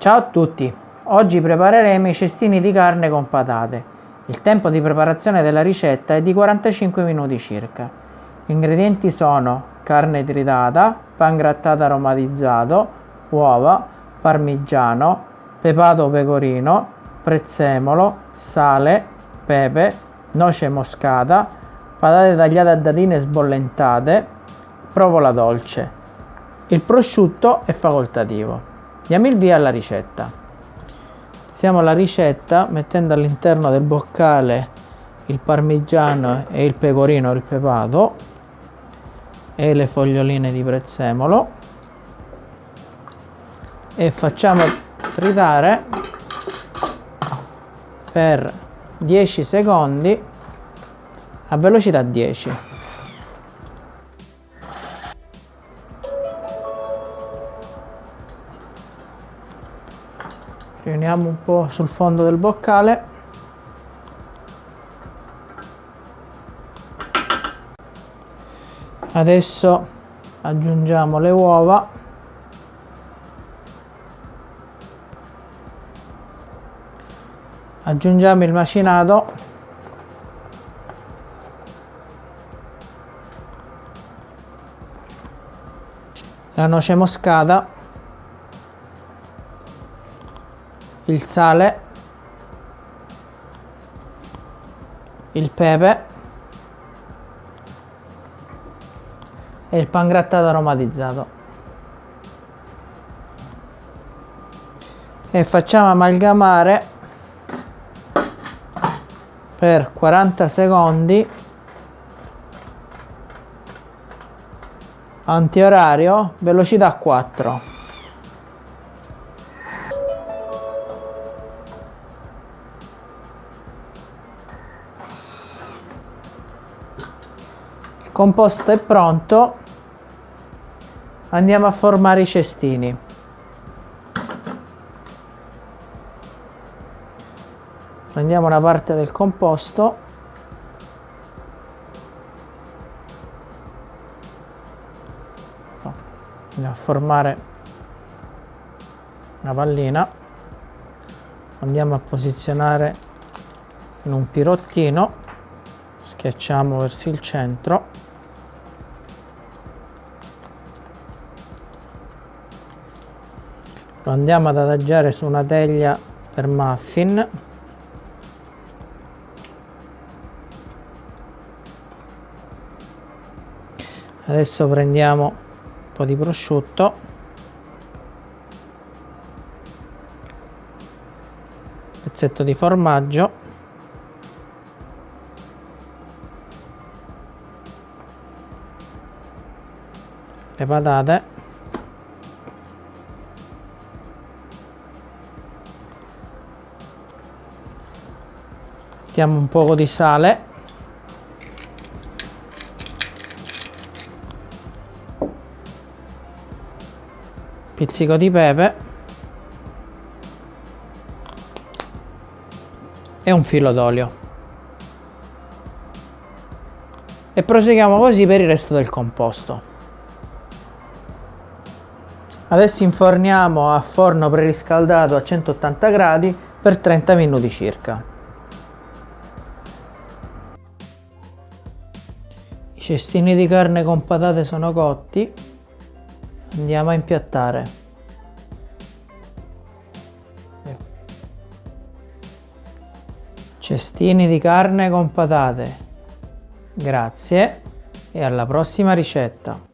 Ciao a tutti, oggi prepareremo i cestini di carne con patate. Il tempo di preparazione della ricetta è di 45 minuti circa. Gli ingredienti sono carne tritata, pan grattato aromatizzato, uova, parmigiano, pepato pecorino, prezzemolo, sale, pepe, noce moscata, patate tagliate a dadine sbollentate, provola dolce. Il prosciutto è facoltativo. Diamo il via alla ricetta. Iniziamo la ricetta mettendo all'interno del boccale il parmigiano e il pecorino, il pepato e le foglioline di prezzemolo e facciamo tritare per 10 secondi a velocità 10 riuniamo un po' sul fondo del boccale. Adesso aggiungiamo le uova. Aggiungiamo il macinato. La noce moscata il sale, il pepe e il pangrattato aromatizzato. E facciamo amalgamare per 40 secondi antiorario velocità 4 composto è pronto. Andiamo a formare i cestini. Prendiamo una parte del composto. Andiamo a formare una pallina. Andiamo a posizionare in un pirottino. Schiacciamo verso il centro lo andiamo ad adagiare su una teglia per muffin. Adesso prendiamo un po' di prosciutto. Pezzetto di formaggio. Le patate mettiamo un po' di sale. Pizzico di pepe. E un filo d'olio. E proseguiamo così per il resto del composto. Adesso inforniamo a forno preriscaldato a 180 gradi per 30 minuti circa cestini di carne con patate sono cotti. Andiamo a impiattare. Cestini di carne con patate. Grazie e alla prossima ricetta.